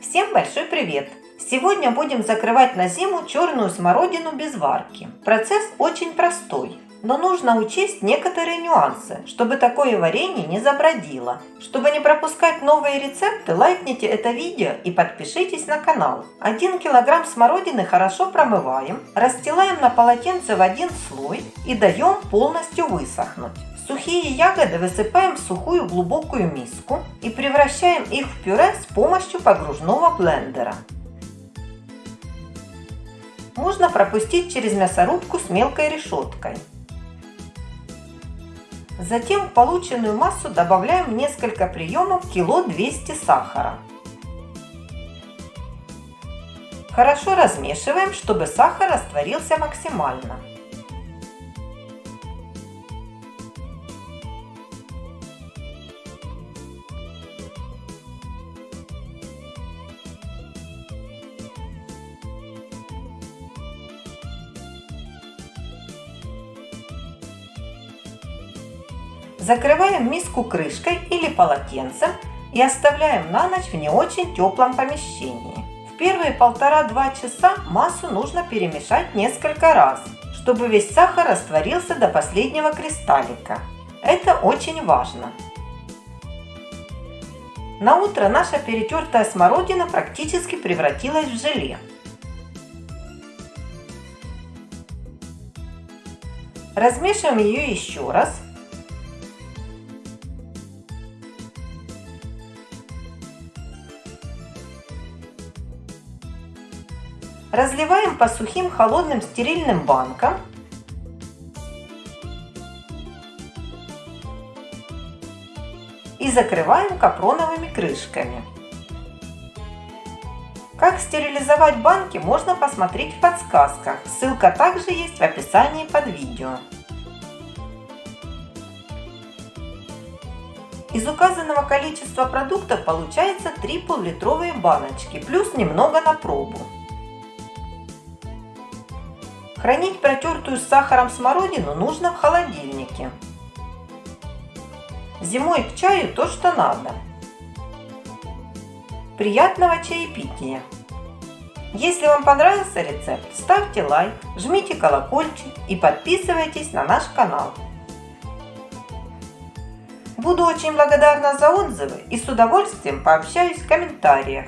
Всем большой привет! Сегодня будем закрывать на зиму черную смородину без варки. Процесс очень простой, но нужно учесть некоторые нюансы, чтобы такое варенье не забродило. Чтобы не пропускать новые рецепты, лайкните это видео и подпишитесь на канал. 1 килограмм смородины хорошо промываем, расстилаем на полотенце в один слой и даем полностью высохнуть. Сухие ягоды высыпаем в сухую глубокую миску и превращаем их в пюре с помощью погружного блендера. Можно пропустить через мясорубку с мелкой решеткой. Затем в полученную массу добавляем несколько приемов кило 200 сахара. Хорошо размешиваем, чтобы сахар растворился максимально. Закрываем миску крышкой или полотенцем и оставляем на ночь в не очень теплом помещении. В первые полтора-два часа массу нужно перемешать несколько раз, чтобы весь сахар растворился до последнего кристаллика. Это очень важно. На утро наша перетертая смородина практически превратилась в желе. Размешиваем ее еще раз Разливаем по сухим холодным стерильным банкам. И закрываем капроновыми крышками. Как стерилизовать банки можно посмотреть в подсказках. Ссылка также есть в описании под видео. Из указанного количества продуктов получается 3 пол-литровые баночки, плюс немного на пробу. Хранить протертую с сахаром смородину нужно в холодильнике. Зимой к чаю то, что надо. Приятного чаепития! Если вам понравился рецепт, ставьте лайк, жмите колокольчик и подписывайтесь на наш канал. Буду очень благодарна за отзывы и с удовольствием пообщаюсь в комментариях.